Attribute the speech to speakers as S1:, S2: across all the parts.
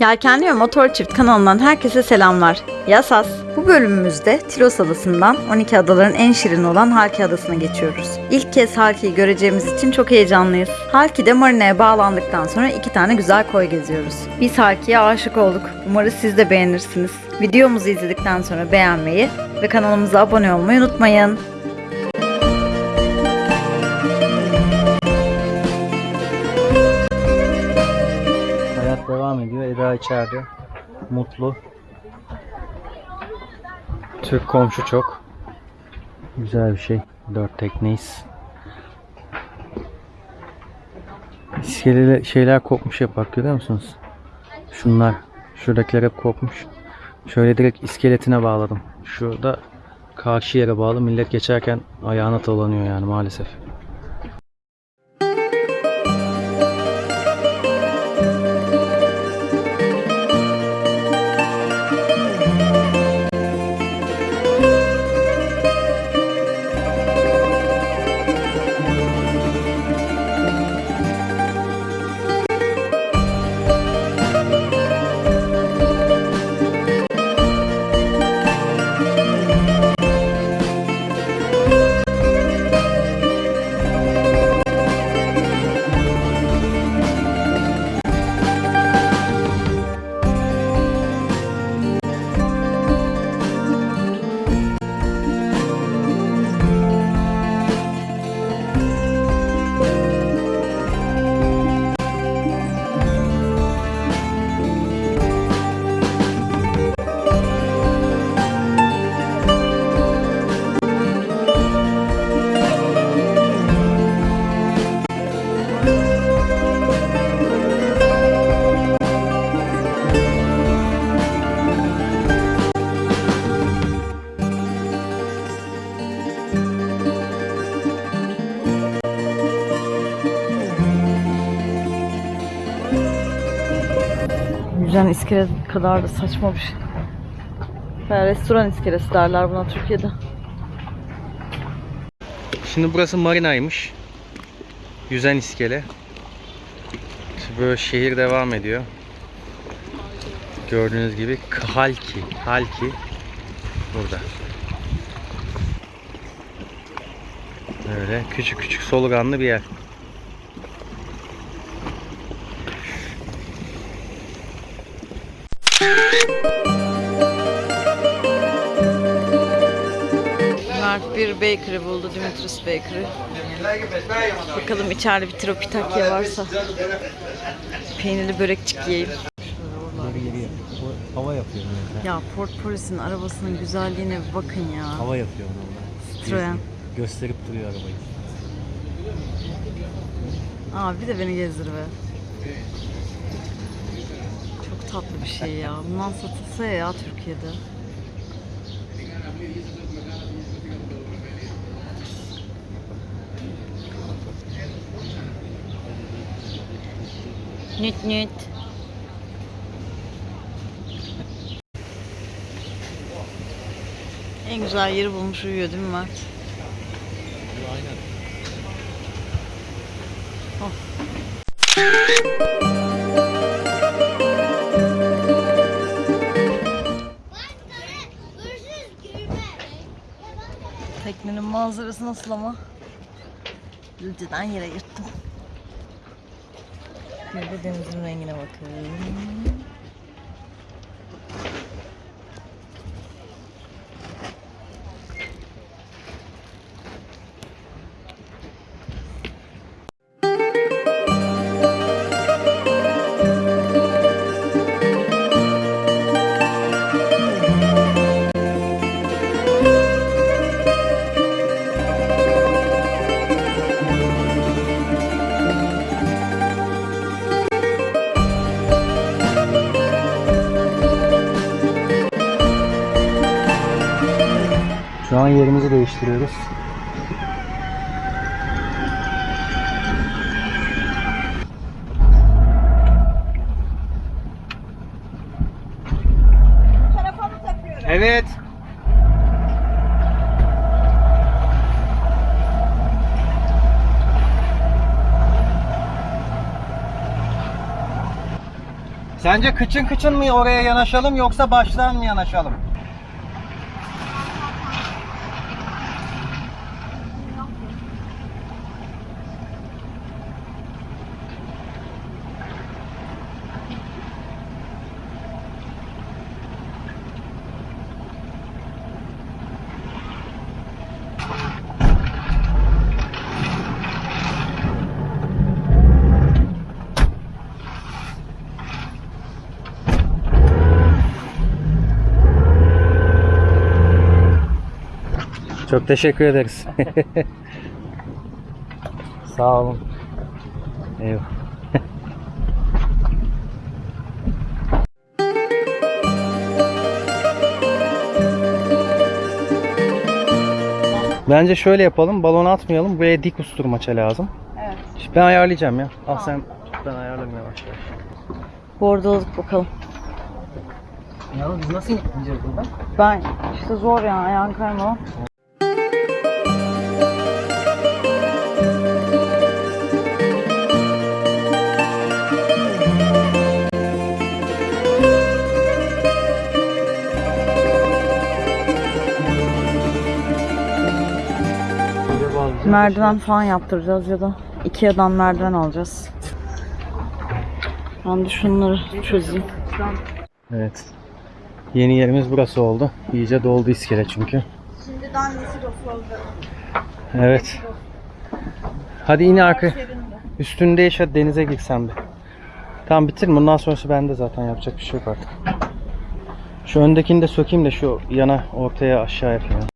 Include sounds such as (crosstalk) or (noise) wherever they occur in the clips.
S1: Yelkenli ve Motor Çift kanalından herkese selamlar. Yasas. Bu bölümümüzde Tilos Adası'ndan 12 adaların en şirin olan Halki Adası'na geçiyoruz. İlk kez Halki'yi göreceğimiz için çok heyecanlıyız. Halki'de marinaya bağlandıktan sonra iki tane güzel koy geziyoruz. Biz Halki'ye aşık olduk. Umarız siz de beğenirsiniz. Videomuzu izledikten sonra beğenmeyi ve kanalımıza abone olmayı unutmayın.
S2: Devam ediyor. Eda içeride. Mutlu. Türk komşu çok. Güzel bir şey. Dört tekneyiz. İskeleler, şeyler kopmuş hep görüyor musunuz? Şunlar. Şuradakiler hep kopmuş. Şöyle direkt iskeletine bağladım. Şurada karşı yere bağlı. Millet geçerken ayağına dolanıyor yani maalesef.
S1: Yüzen iskele kadar da saçma bir şey. Yani restoran iskelesi derler buna Türkiye'de.
S2: Şimdi burası marinaymış. Yüzen iskele. Böyle şehir devam ediyor. Gördüğünüz gibi Halki. Halki burada. Böyle küçük küçük soluganlı bir yer.
S1: Bakery buldu, Dimitris Bakery. Bakalım içeride bir tropitakya varsa. Peynirli börekçik yiyeyim.
S2: Hava yapıyor.
S1: Ya Port Poris'in arabasının güzelliğine bir bakın ya.
S2: Hava yapıyor onlar.
S1: Citroen.
S2: Gösterip duruyor arabayı.
S1: Aa bir de beni gezdir be. Çok tatlı bir şey ya. Bundan satılsa ya Türkiye'de. Nüt nüt. En güzel yeri bulmuş uyuyor değil mi Mert?
S2: Aynen.
S1: Teknenin manzarası nasıl ama? Gülceden yere yırttım. Bir de denizin rengine bakın.
S2: Sence kıçın kıçın mı oraya yanaşalım yoksa baştan mı yanaşalım? Çok teşekkür ederiz. (laughs) Sağ olun. Eyvallah. Bence şöyle yapalım. Balon atmayalım. Buraya dik usturmaça lazım.
S1: Evet.
S2: İşte ben ayarlayacağım ya. Al sen. Ben ayarlayayım yavaş yavaş.
S1: Bordoluk bakalım.
S2: Ya biz nasıl gideceğiz buradan?
S1: Ben işte zor ya ayağın kayma. Merdiven falan yaptıracağız ya da Ikea'dan merdiven alacağız. Ben de şunları çözeyim.
S2: Evet. Yeni yerimiz burası oldu. İyice doldu iskele çünkü.
S1: Şimdiden yeşil oldu.
S2: Evet. Hadi in arka. Üstünde hadi denize girsen bir. Tamam bitir. Bundan sonrası bende zaten yapacak bir şey yok artık. Şu öndekini de sökeyim de şu yana ortaya aşağı yapayım.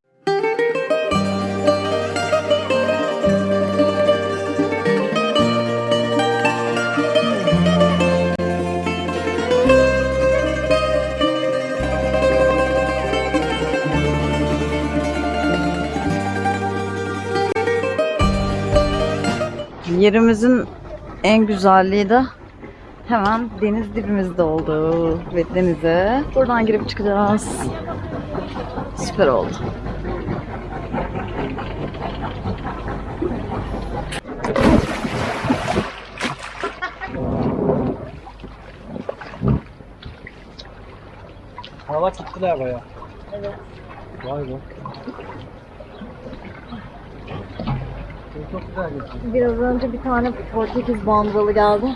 S1: Yerimizin en güzelliği de hemen deniz dibimizde oldu ve denize buradan girip çıkacağız. Süper oldu.
S2: Hava gittiler baya.
S1: Evet.
S2: Vay be. Çok güzel gözüküyor.
S1: Biraz önce bir tane Portekiz bandıralı geldi.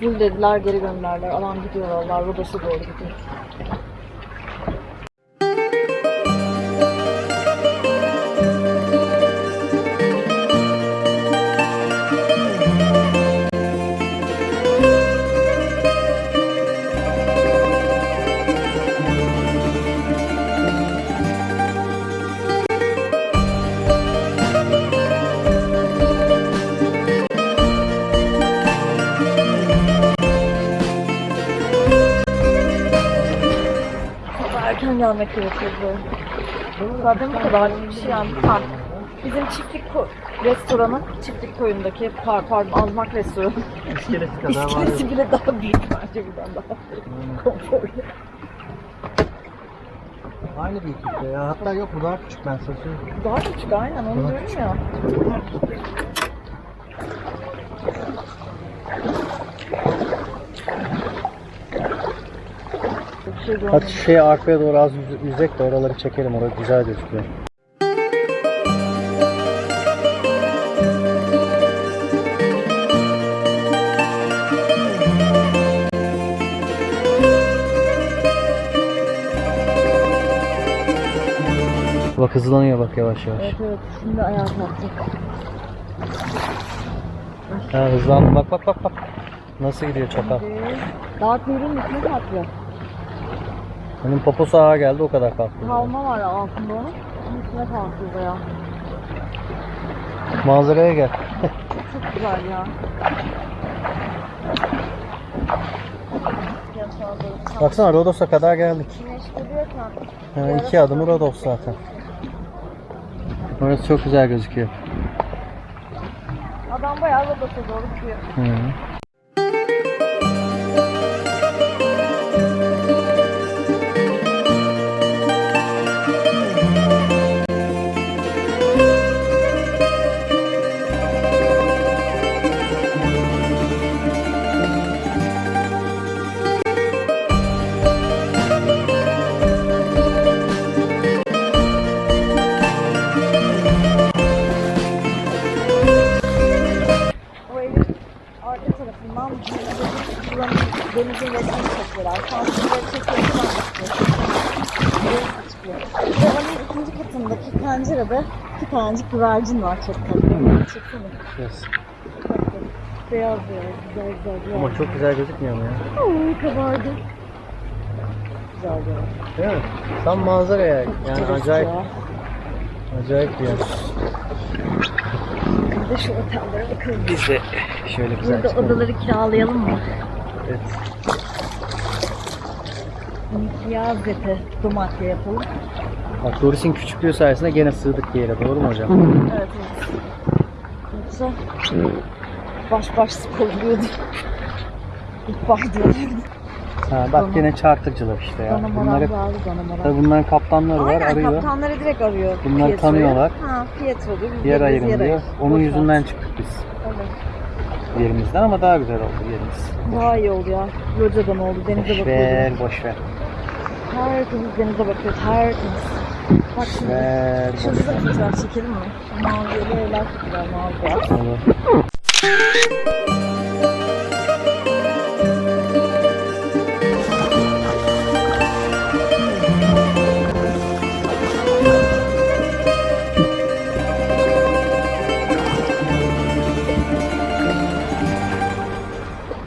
S1: Full dediler geri gönderler. Alan gidiyor vallahi Rodos'a doğru gidiyor. Zaten bu kadar bir şey yani. Ha, bizim çiftlik ko- restoranı, çiftlik koyundaki par pardon azmak restoranı.
S2: İskeleti (laughs) kadar var.
S1: İskelesi bile daha büyük bence buradan daha konforlu.
S2: Aynı büyüklükte ya. Hatta yok bu daha küçük ben sana söyleyeyim.
S1: Daha küçük aynen onu
S2: Daha
S1: diyorum ya. Şey
S2: Hadi şey arkaya doğru az yüz- yüzek de oraları çekelim. Orası güzel gözüküyor. Bak hızlanıyor bak yavaş yavaş.
S1: Evet evet şimdi ayağa kalktık.
S2: Ha hızlandı bak bak bak bak. Nasıl gidiyor çakal.
S1: Daha kuyruğun üstüne kalkıyor.
S2: Onun poposu ağa geldi o kadar kalktı.
S1: Kalma var altında onun. Onun üstüne kalkıyor bayağı.
S2: Manzaraya gel.
S1: Çok güzel ya.
S2: Baksana Rodos'a kadar geldik. Ha, iki adımı Rodos zaten. Orası çok güzel gözüküyor.
S1: adam bayağı Rodos'a doğru gidiyor.
S2: Hı.
S1: Güvercin var çok tatlı. Çeksene.
S2: Yes.
S1: Beyaz beyaz, güzel güzel güzel.
S2: Ama çok güzel gözükmüyor mu ya?
S1: Oy kabardı. Güzel güzel.
S2: Değil mi? Tam manzaraya yani
S1: Güzel
S2: acayip
S1: ya.
S2: acayip bir yer.
S1: Bir de şu otellere bakalım.
S2: Biz de şöyle güzel
S1: Burada
S2: çıkalım.
S1: odaları kiralayalım mı?
S2: Evet.
S1: Yaz eti domatya yapalım.
S2: Bak Doris'in küçüklüğü sayesinde gene sığdık bir yere. Doğru mu hocam?
S1: Evet evet. Yoksa baş baş oluyordu. İlk başlıyorlardı.
S2: Ha, bak gene chartercılar işte ya.
S1: Moral
S2: Bunları, tabii bunların kaptanları var
S1: Aynen
S2: arıyor.
S1: kaptanları direkt arıyor.
S2: Bunlar
S1: Pietro'yu.
S2: tanıyorlar.
S1: Ha Pietro diyor. Biz
S2: Yer
S1: de biz
S2: ayırın
S1: yer
S2: diyor.
S1: ayır.
S2: Onun
S1: Boş ver.
S2: yüzünden çıktık biz
S1: Evet.
S2: yerimizden ama daha güzel oldu yerimiz.
S1: Daha iyi oldu ya. Locadan oldu. Denize
S2: Boş
S1: bakıyordu.
S2: ver, boş ver.
S1: Tertemiz denize bakıyor. Tertemiz. Bak şimdi.
S2: Ver,
S1: Şurada da çekelim mi? Mavi evler.
S2: Olur.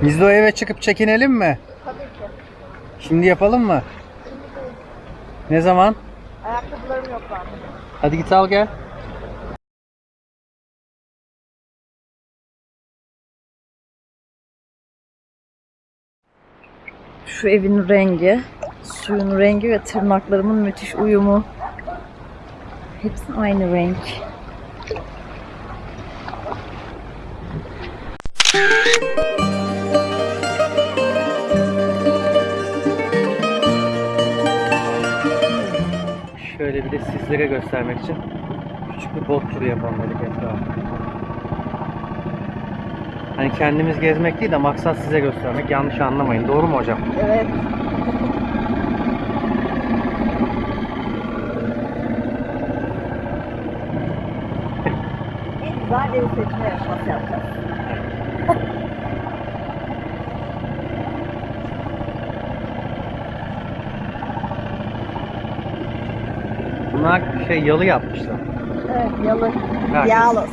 S2: Biz de o eve çıkıp çekinelim mi?
S1: Tabii ki.
S2: Şimdi yapalım mı? Ne zaman?
S1: Ayakkabılarım yok bende.
S2: Hadi git al gel.
S1: Şu evin rengi, suyun rengi ve tırnaklarımın müthiş uyumu. Hepsi aynı renk.
S2: Şöyle bir de sizlere göstermek için küçük bir bot turu yapalım dedik etrafa. Hani kendimiz gezmek değil de maksat size göstermek. Yanlış anlamayın. Doğru mu hocam?
S1: Evet. (laughs) en güzel ev seçme yapacağız.
S2: Bunlar şey yalı yapmışlar.
S1: Evet, yalı.
S2: Herkes
S1: Yalos.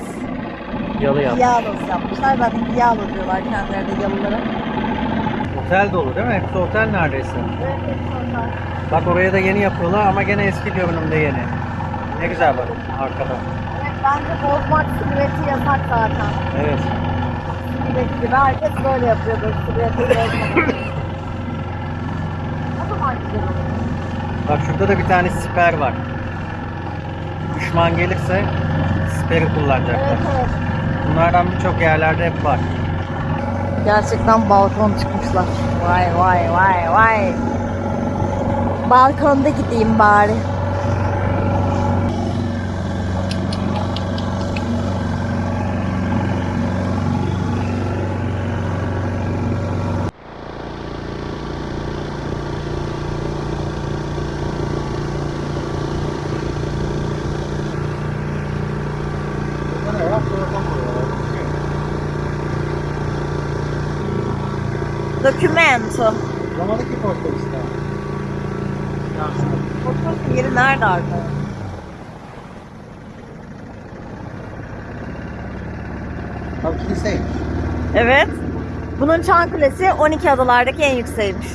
S2: Yalı yapmış.
S1: Yalos yapmışlar. Zaten Yalo diyorlar kendilerine yalılara.
S2: Otel dolu değil mi? Hepsi otel neredeyse.
S1: Evet, hepsi onlar.
S2: Bak oraya da yeni yapıyorlar ama gene eski görünümde yeni. Ne güzel bak arkada.
S1: Evet, bence bozmak silüeti yasak zaten.
S2: Evet.
S1: Silüet gibi. Herkes böyle yapıyordur silüeti bozmak. (laughs) O zaman güzel olur.
S2: Bak şurada da bir tane siper var. Düşman gelirse siperi kullanacaklar. Bunlardan birçok yerlerde hep var.
S1: Gerçekten balkon çıkmışlar. Vay vay vay vay. Balkonda gideyim bari. Documento.
S2: Zamanındaki posta işte.
S1: Fotoğrafın yeri nerede arkadaşlar?
S2: Tam kiliseymiş.
S1: Evet. Bunun çan kulesi 12 adalardaki en yükseğiymiş.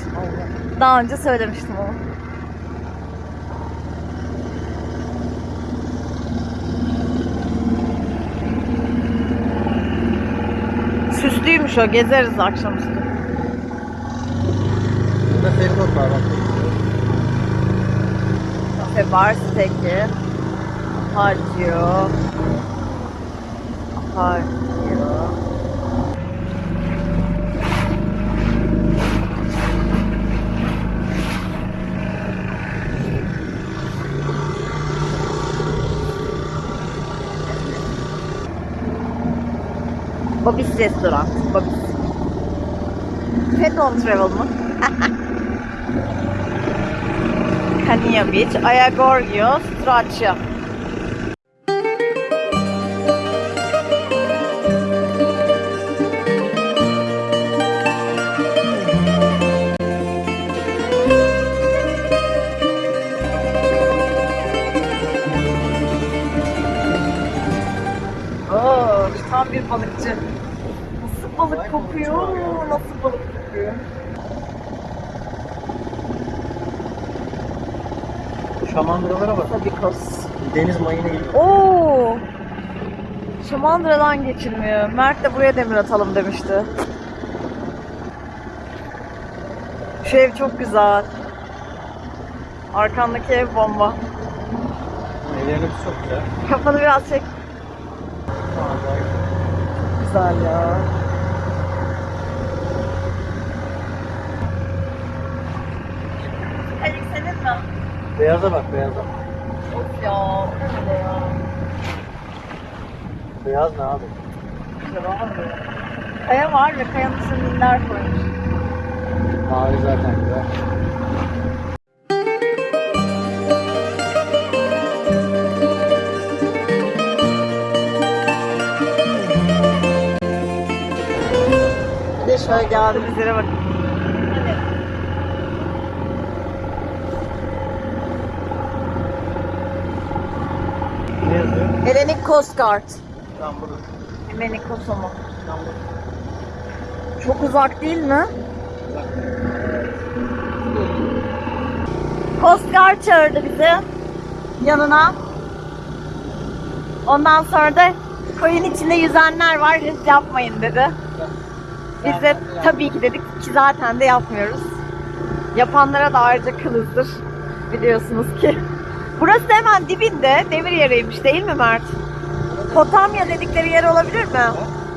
S1: Daha önce söylemiştim onu. Süslüymüş o. Gezeriz akşamüstü.
S2: Burada feribot var bak.
S1: Kafe bar steki. Harcıyor. Harcıyor. Bobby's Restoran. Bobby's. Pet on Travel mı? (laughs) Kania Beach, Ayagorgio, Straccia. Kokuyor. Nasıl balık kokuyor?
S2: Şamandıralara bak.
S1: Tabikos.
S2: Deniz mayını gibi.
S1: Oo. Şamandıradan geçilmiyor. Mert de buraya demir atalım demişti. Şu ev çok güzel. Arkandaki ev bomba.
S2: Evlerimiz çok güzel.
S1: Kafanı biraz çek. Güzel ya. Alik senin mi?
S2: Beyaza bak beyaza.
S1: Of ya. bu ne ya?
S2: Beyaz ne abi?
S1: Güzel olmadı. Kaya var ve kayanın üstüne minler koymuş.
S2: Mavi zaten güzel.
S1: Şöyle geldiğimiz yere bakın.
S2: Ne yazıyor?
S1: Hellenic Coast Guard.
S2: Tam burada.
S1: Hellenic Coast mu?
S2: Tam burada.
S1: Çok uzak değil mi? Coast Guard çağırdı bizi yanına. Ondan sonra da koyun içinde yüzenler var, risk yapmayın dedi. Biz de tabii ki dedik ki zaten de yapmıyoruz. Yapanlara da ayrıca kılızdır biliyorsunuz ki. Burası da hemen dibinde demir yeriymiş değil mi Mert? Potamya dedikleri yer olabilir mi?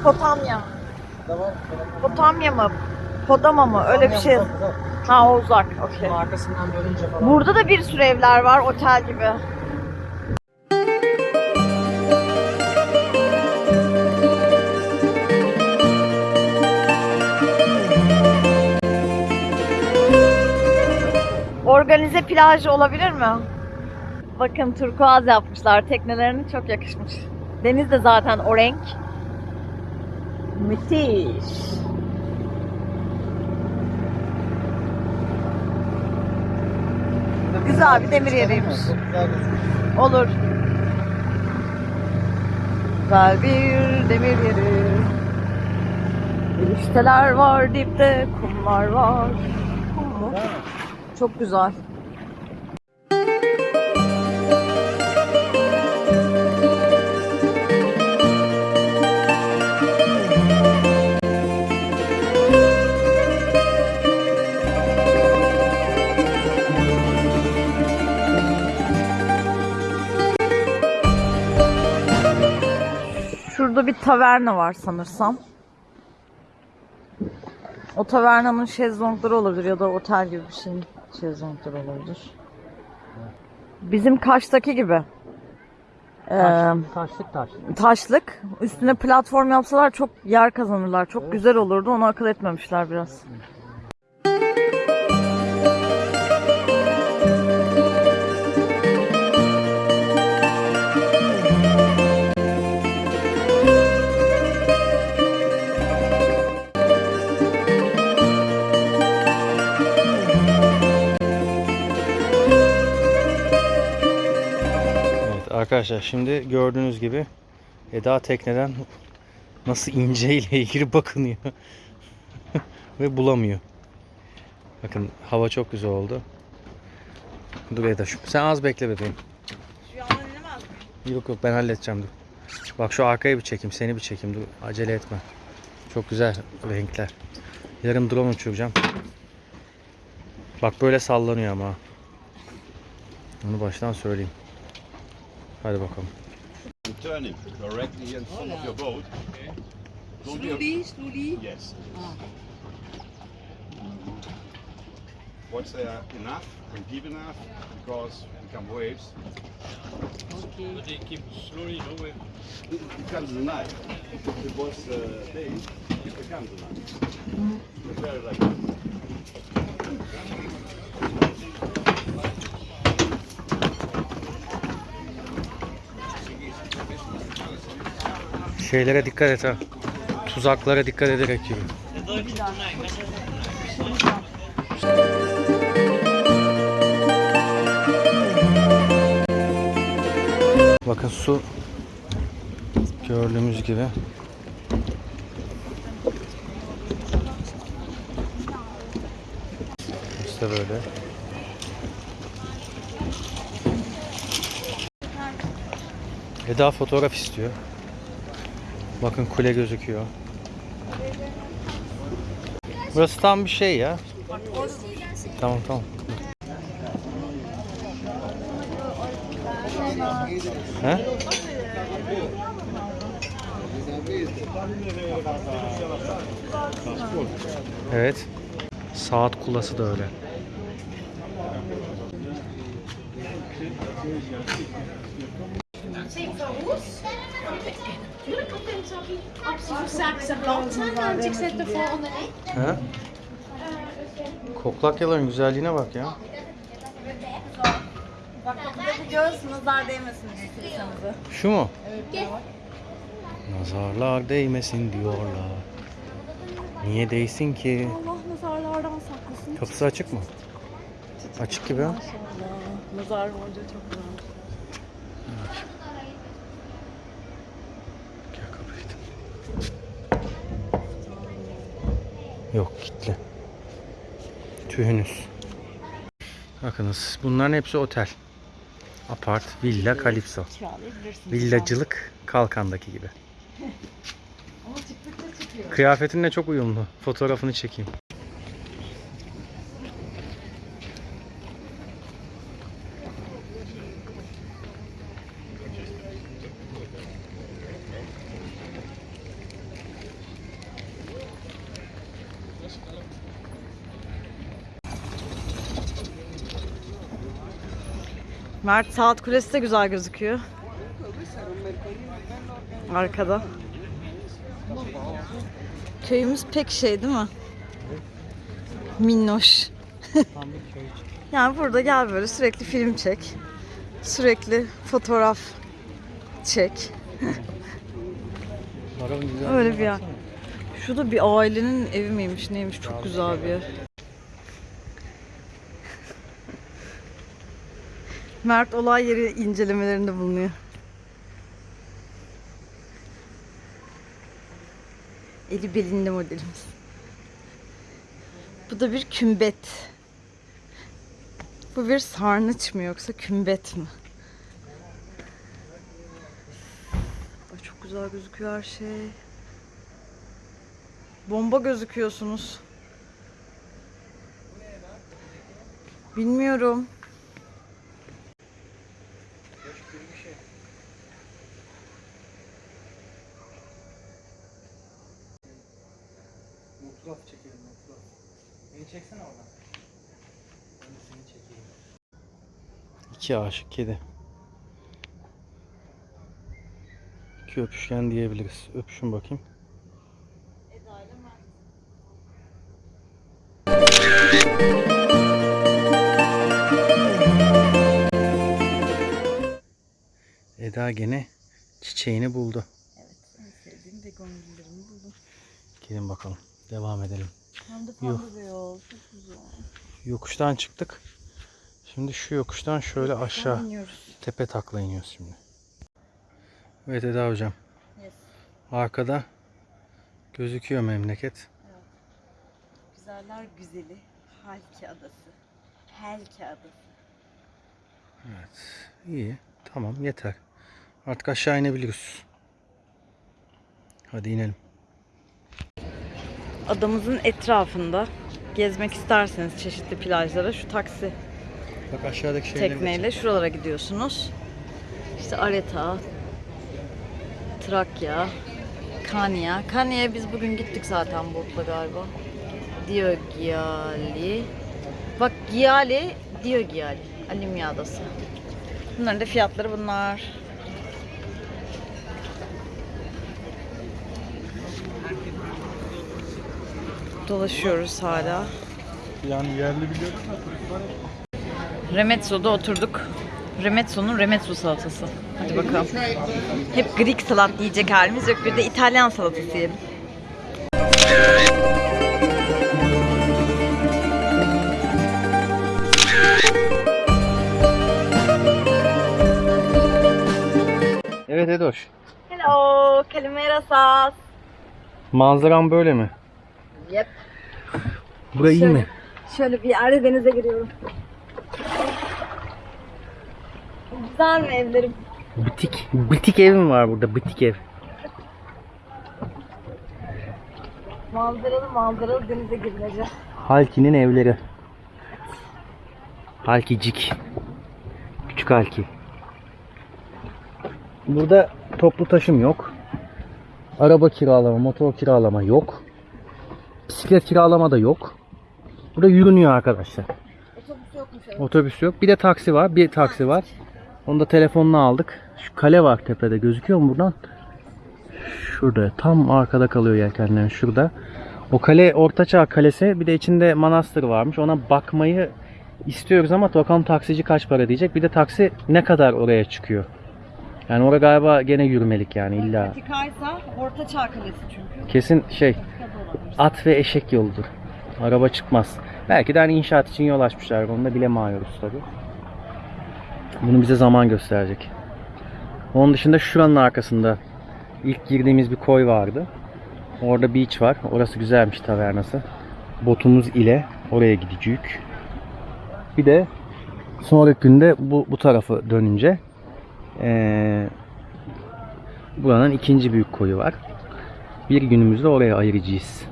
S1: Potamya.
S2: Tamam.
S1: Potamya mı? Podama mı? Öyle bir şey. Ha o uzak.
S2: Arkasından falan.
S1: Burada da bir sürü evler var otel gibi. Organize plaj olabilir mi? Bakın turkuaz yapmışlar. Teknelerine çok yakışmış. Deniz de zaten o renk. Müthiş. Güzel bir demir yeriymiş. Olur. Güzel bir demir yeri. Erişteler var dipte, kumlar var. Kum mu? Çok güzel. Taverna var sanırsam. O tavernanın şezlongları olabilir ya da otel gibi bir şeyin şezlongları olabilir. Bizim Kaş'taki gibi. Ee,
S2: Taşlık taş.
S1: taşlık. Üstüne platform yapsalar çok yer kazanırlar. Çok güzel olurdu. Onu akıl etmemişler biraz.
S2: Evet arkadaşlar şimdi gördüğünüz gibi Eda tekneden nasıl ince ile ilgili bakınıyor. (laughs) Ve bulamıyor. Bakın hava çok güzel oldu. Dur Eda şu. Sen az bekle bebeğim. Yok yok ben halledeceğim dur. Bak şu arkaya bir çekeyim seni bir çekeyim dur acele etme. Çok güzel renkler. Yarın drone uçuracağım. Bak böyle sallanıyor ama. Onu baştan söyleyeyim. Hadi bakalım.
S3: turning directly in front of your boat. Don't you-
S4: Slowly, slowly.
S3: Yes.
S4: Ah.
S3: Once they are enough and deep enough, because become waves,
S4: Okay.
S3: it becomes a knife. If it was uh, day, it becomes a knife. It's very like this.
S2: Şeylere dikkat et ha. Tuzaklara dikkat ederek yürü. Bakın su gördüğümüz gibi işte böyle Eda fotoğraf istiyor. Bakın kule gözüküyor. Burası tam bir şey ya. Tamam tamam. He? Evet. Saat kulası da öyle.
S5: Saakse blad want ik zet de volgende in.
S2: He? Koklakyaların güzelliğine bak ya.
S1: Bak burada bir göz nazar değmesin istiyorsanız.
S2: Şu mu? Nazarlar değmesin diyorlar. Niye değsin ki?
S1: Allah nazarlardan saklasın.
S2: Kapısı açık mı? Açık gibi ha.
S1: Nazar boncuğu çok güzel.
S2: Gel kapıyı da. Yok kilitli. Tühünüz. Bakınız bunların hepsi otel. Apart, villa, kalipso. Villacılık Kalkan'daki gibi. (laughs) Kıyafetinle çok uyumlu. Fotoğrafını çekeyim.
S1: Mert Saat Kulesi de güzel gözüküyor. Arkada. Köyümüz pek şey değil mi? Minnoş. (laughs) yani burada gel böyle sürekli film çek. Sürekli fotoğraf çek. Öyle bir yer. Şurada bir ailenin evi miymiş neymiş çok güzel bir yer. Mert olay yeri incelemelerinde bulunuyor. Eli belinde modelimiz. Bu da bir kümbet. Bu bir sarnıç mı yoksa kümbet mi? Ay çok güzel gözüküyor her şey. Bomba gözüküyorsunuz. Bilmiyorum.
S2: Fotoğraf çekelim fotoğraf. Beni çeksene oradan. Ben de seni çekeyim. İki aşık kedi. İki öpüşken diyebiliriz. Öpüşün bakayım. Eda gene çiçeğini buldu.
S1: Sevdiğim begonvillerimi buldum.
S2: Gelin bakalım. Devam edelim.
S1: Hem de
S2: Yok.
S1: pembe beyaz. Çok güzel.
S2: Yokuştan çıktık. Şimdi şu yokuştan şöyle aşağı
S1: İniyoruz.
S2: tepe takla iniyoruz şimdi. Evet Eda hocam.
S1: Yes.
S2: Arkada gözüküyor memleket.
S1: Güzeller güzeli. Halki adası. Helki adası.
S2: Evet. İyi. Tamam yeter. Artık aşağı inebiliriz. Hadi inelim.
S1: Adamızın etrafında gezmek isterseniz çeşitli plajlara şu taksi
S2: Bak aşağıdaki şeyleri
S1: tekneyle şuralara gidiyorsunuz. İşte Areta, Trakya, Kanya. Kanya'ya biz bugün gittik zaten botla galiba. Diogyali. Bak Giali, Diogyali. Alimya Adası. Bunların da fiyatları bunlar. Dolaşıyoruz hala.
S2: Yani yerli biliyorum.
S1: Remezzo'da oturduk. Remezzo'nun Remezzo salatası. Hadi bakalım. Hep Greek salat yiyecek halimiz yok. Bir de İtalyan salatası yiyelim.
S2: Evet Edoş.
S1: Hello, Calimera sauce.
S2: Manzaram böyle mi?
S1: Yep.
S2: Burayı iyi mi?
S1: Şöyle bir yerde denize giriyorum. Güzel mi evlerim?
S2: Bitik. Bitik ev mi var burada? Bitik ev.
S1: Manzaralı manzaralı denize girileceğim.
S2: Halki'nin evleri. Halkicik. Küçük Halki. Burada toplu taşım yok. Araba kiralama, motor kiralama yok. Bisiklet kiralama da yok. Burada yürünüyor arkadaşlar.
S1: Otobüs yokmuş
S2: Otobüs yok. Bir de taksi var. Bir taksi var. Onu da telefonla aldık. Şu kale var tepede. Gözüküyor mu buradan? Şurada. Tam arkada kalıyor yelkenlerin. Şurada. O kale Ortaçağ Kalesi. Bir de içinde manastır varmış. Ona bakmayı istiyoruz ama bakalım taksici kaç para diyecek. Bir de taksi ne kadar oraya çıkıyor. Yani orada galiba gene yürümelik yani illa.
S1: Patikaysa Orta Çağ Kalesi çünkü.
S2: Kesin şey at ve eşek yoludur. Araba çıkmaz. Belki de hani inşaat için yol açmışlar. Onu da bilemiyoruz tabi. Bunu bize zaman gösterecek. Onun dışında şuranın arkasında ilk girdiğimiz bir koy vardı. Orada beach var. Orası güzelmiş tavernası. Botumuz ile oraya gideceğiz. Bir de sonraki günde bu, bu tarafı dönünce eee, buranın ikinci büyük koyu var. Bir günümüzde oraya ayıracağız.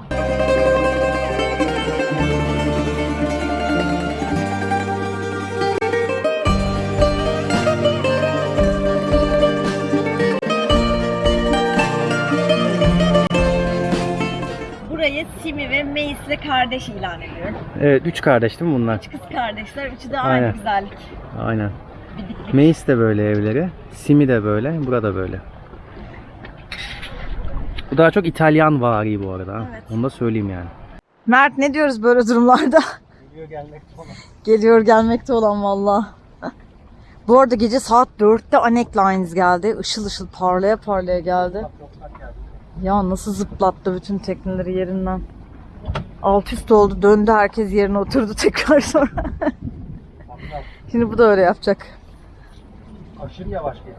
S1: Ve Meis'le kardeş ilan ediyorum.
S2: Evet, üç kardeş değil mi bunlar?
S1: Kız kardeşler, üçü de aynı
S2: Aynen.
S1: güzellik.
S2: Aynen.
S1: Bidiklik.
S2: Meis de böyle evleri. Simi de böyle. Burada böyle. Bu daha çok İtalyan vari bu arada.
S1: Evet.
S2: Onu da söyleyeyim yani.
S1: Mert ne diyoruz böyle durumlarda?
S2: Geliyor gelmekte olan.
S1: Geliyor gelmekte olan valla. Bu arada gece saat 4'te Anek Lines geldi. Işıl ışıl parlaya parlaya geldi. Ya nasıl zıplattı bütün tekneleri yerinden. Alt üst oldu döndü herkes yerine oturdu (laughs) tekrar sonra. Şimdi bu da öyle yapacak.
S2: Aşırı yavaş geliyor.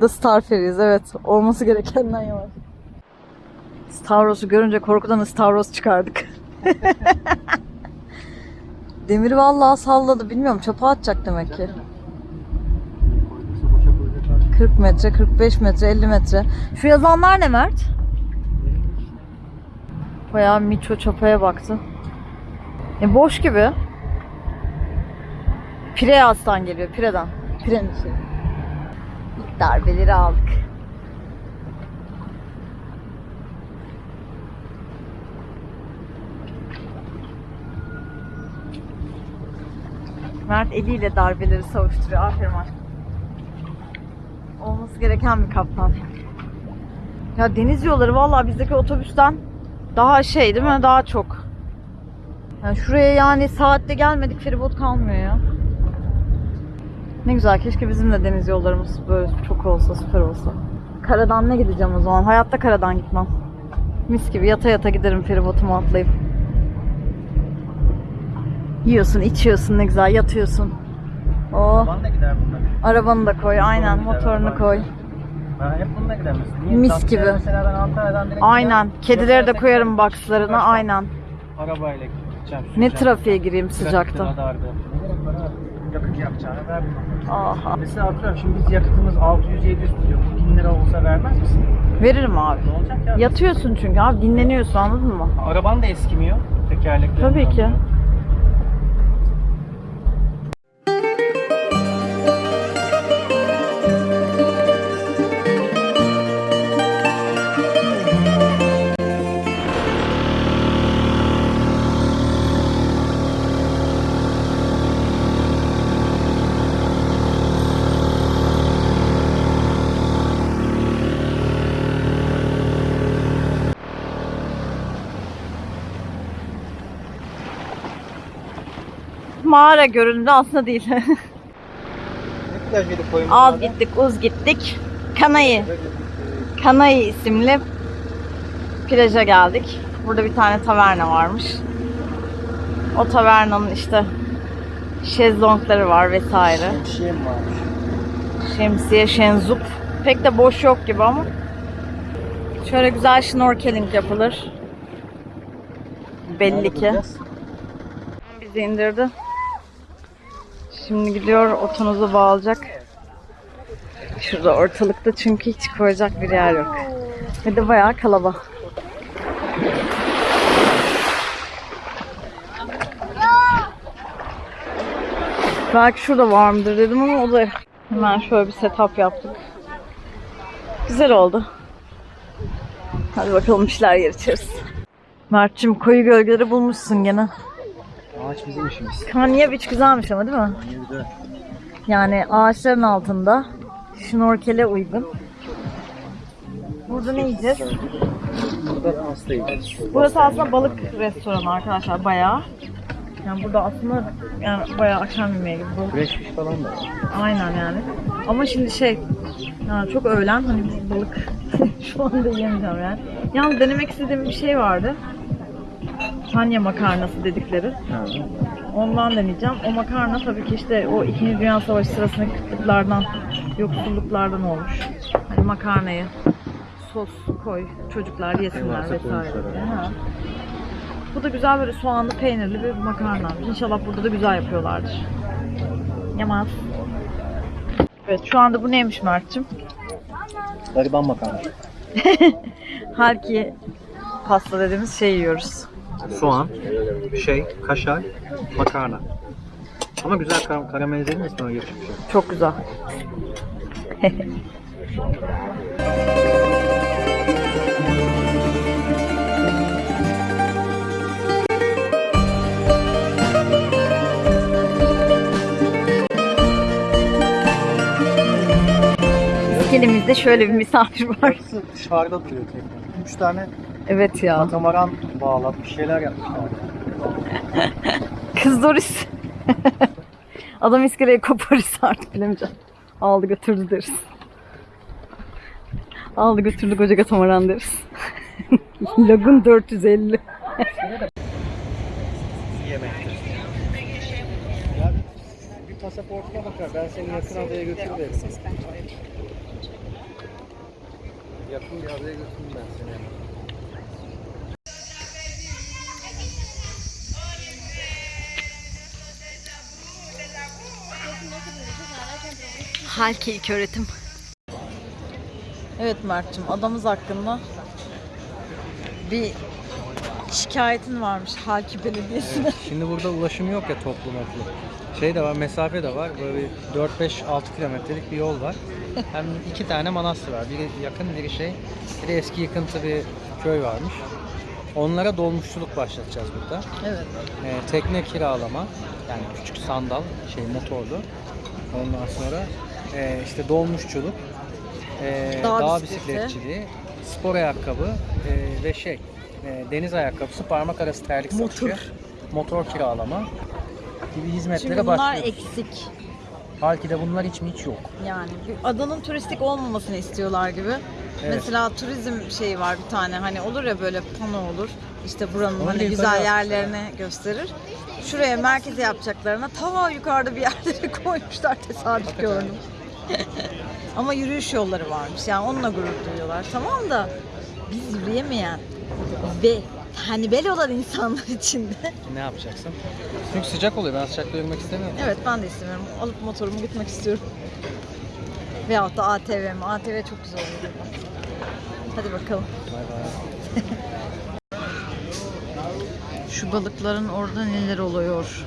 S1: The Star Ferries evet. Olması gerekenden yavaş. Stavros'u görünce korkudan Stavros çıkardık. (laughs) Demiri vallahi salladı. Bilmiyorum çapa atacak demek ki. 40 metre, 45 metre, 50 metre. Şu yazanlar ne Mert? Bayağı Miço çapaya baktı. E boş gibi. Pireyas'tan geliyor, Pire'den. Pire'nin şey. İlk darbeleri aldık. Mert eliyle darbeleri savuşturuyor. Aferin aşkım. Olması gereken bir kaptan. Ya deniz yolları vallahi bizdeki otobüsten daha şey değil mi? Daha çok. Yani şuraya yani saatte gelmedik feribot kalmıyor ya. Ne güzel keşke bizim de deniz yollarımız böyle çok olsa süper olsa. Karadan ne gideceğim o zaman? Hayatta karadan gitmem. Mis gibi yata yata giderim feribotumu atlayıp. Yiyorsun, içiyorsun ne güzel, yatıyorsun. Oh,
S2: Van da gider bunlar.
S1: arabanı da koy, aynen motorunu koy.
S2: Hep bununla gider mesela.
S1: Mis
S2: Tatlıya
S1: gibi.
S2: Mesela ben Antalya'dan direkt
S1: Aynen.
S2: gider,
S1: Kedileri de koyarım boxlarına, aynen.
S2: Arabayla gideceğim.
S1: Ne
S2: süreceğim.
S1: trafiğe gireyim
S2: Trafikte
S1: sıcakta.
S2: Ne gerek var abi? Yakıt yapacağını ver.
S1: Aha.
S2: Mesela atıyorum şimdi biz yakıtımız 600-700 tutuyor. Bu 1000 lira olsa vermez misin?
S1: Veririm abi.
S2: Ne olacak ya?
S1: Yatıyorsun çünkü abi dinleniyorsun anladın mı?
S2: Araban da eskimiyor. Tekerlekleri.
S1: Tabii ki. Mağara göründü aslında değil.
S2: Ne
S1: Az gittik, uz gittik. Kanayı. Kanayı isimli plaja geldik. Burada bir tane taverna varmış. O tavernanın işte şezlongları var vesaire.
S2: Mi varmış?
S1: Şemsiye, şenzup. Pek de boş yok gibi ama. Şöyle güzel snorkeling yapılır. Belli ki. bizi indirdi. Şimdi gidiyor otonuzu bağlayacak. Şurada ortalıkta çünkü hiç koyacak bir yer yok. Ve de bayağı kalabalık. Belki şurada var mıdır dedim ama o da hemen şöyle bir setup yaptık. Güzel oldu. Hadi bakalım işler yer içeriz. Mert'cim koyu gölgeleri bulmuşsun gene.
S2: Ağaç bizim işimiz.
S1: Kanya Beach güzelmiş ama değil mi? Yani ağaçların altında. Şnorkele uygun. Burada ne yiyeceğiz?
S2: Burada hastayız.
S1: Burası aslında balık restoranı arkadaşlar bayağı. Yani burada aslında yani bayağı akşam yemeği gibi balık.
S2: Fresh fish falan da.
S1: Aynen yani. Ama şimdi şey yani çok öğlen hani biz balık (laughs) şu anda yiyemeyeceğim yani. Yalnız denemek istediğim bir şey vardı. Kanya makarnası dedikleri. Ondan deneyeceğim. O makarna tabii ki işte o 2. Dünya Savaşı sırasındaki kıtlıklardan, yoksulluklardan olmuş. Hani makarnayı sos koy, çocuklar yesinler
S2: varsa
S1: vesaire. Ha. Bu da güzel böyle soğanlı peynirli bir makarna. İnşallah burada da güzel yapıyorlardır. Yamaz. Evet şu anda bu neymiş Mert'cim?
S2: Gariban makarna. (laughs)
S1: Halki pasta dediğimiz şey yiyoruz.
S2: Soğan, şey, kaşar, makarna. Ama güzel kar karamelize edilmesin öyle geçmiş.
S1: Çok güzel. (laughs) İskelemizde şöyle bir misafir var.
S2: Dışarıda duruyor tekne. Üç tane
S1: Evet ya.
S2: katamaran bağlatmış şeyler yapmışlar. (laughs)
S1: Kız Doris. (laughs) Adam iskeleyi koparırsa artık bilemeyeceğim. Aldı götürdü deriz. Aldı götürdü koca katamaran deriz. Lagun 450.
S2: Yemektir. Ya bir, bir pasaportuna bakar. Ben seni yakın adaya götürürüm. Yakın bir adaya götürürüm ben seni.
S1: Halki ilk öğretim. Evet Mert'cim adamız hakkında bir şikayetin varmış Halki Belediyesi'ne.
S2: Şimdi burada ulaşım yok ya toplu moplu. Şey de var, mesafe de var. Böyle bir 4-5-6 kilometrelik bir yol var. Hem iki tane manastır var. Biri yakın, biri şey. Bir de eski yıkıntı bir köy varmış. Onlara dolmuşçuluk başlatacağız burada.
S1: Evet.
S2: Ee, tekne kiralama, yani küçük sandal, şey motorlu. Ondan sonra e, işte dolmuşçuluk, e,
S1: Dağ
S2: dağ, bisikletçiliği, spor ayakkabı e, ve şey e, deniz ayakkabısı, parmak arası terlik
S1: Motor.
S2: satışı, motor kiralama gibi hizmetlere
S1: Çünkü bunlar
S2: başlıyoruz.
S1: eksik.
S2: Halki de bunlar hiç mi hiç yok.
S1: Yani adanın turistik olmamasını istiyorlar gibi.
S2: Evet.
S1: Mesela turizm şeyi var bir tane hani olur ya böyle pano olur. İşte buranın
S2: Onu
S1: hani güzel yerlerini gösterir. Şuraya merkeze yapacaklarına ta yukarıda bir yerlere (laughs) koymuşlar tesadüf gördüm. (laughs) Ama yürüyüş yolları varmış yani onunla gurur duyuyorlar. Tamam da biz yürüyemeyen ve hanibel olan insanlar için de
S2: Ne yapacaksın? Çünkü sıcak oluyor. Ben sıcakta yürümek istemiyorum.
S1: Evet ben de istemiyorum. Alıp motorumu gitmek istiyorum. Veyahut da ATV mi? ATV çok güzel oluyor. Hadi bakalım.
S2: Bay bay. (laughs)
S1: Şu balıkların orada neler oluyor?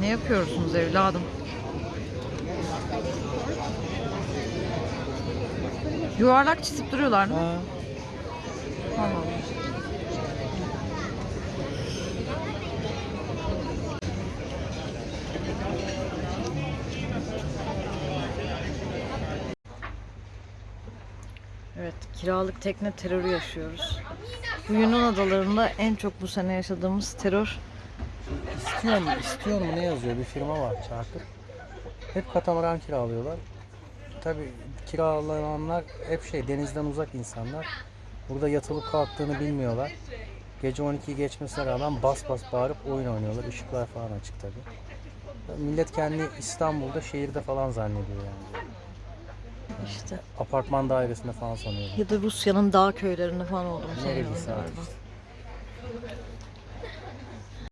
S1: Ne yapıyorsunuz evladım? Yuvarlak çizip duruyorlar?
S2: Ha.
S1: Allah Allah. Evet, kiralık tekne terörü yaşıyoruz. Bu Yunan adalarında en çok bu sene yaşadığımız terör.
S2: İstiyor mu? İstiyor mu? Ne yazıyor? Bir firma var Çarkır. Hep katamaran kiralıyorlar. Tabi kiralananlar hep şey denizden uzak insanlar. Burada yatılıp kalktığını bilmiyorlar. Gece 12'yi geçmesine rağmen bas bas bağırıp oyun oynuyorlar. Işıklar falan açık tabi. Millet kendi İstanbul'da şehirde falan zannediyor yani.
S1: İşte.
S2: Apartman dairesinde falan sanıyorum.
S1: Ya da Rusya'nın dağ köylerinde falan olduğunu sanıyorum.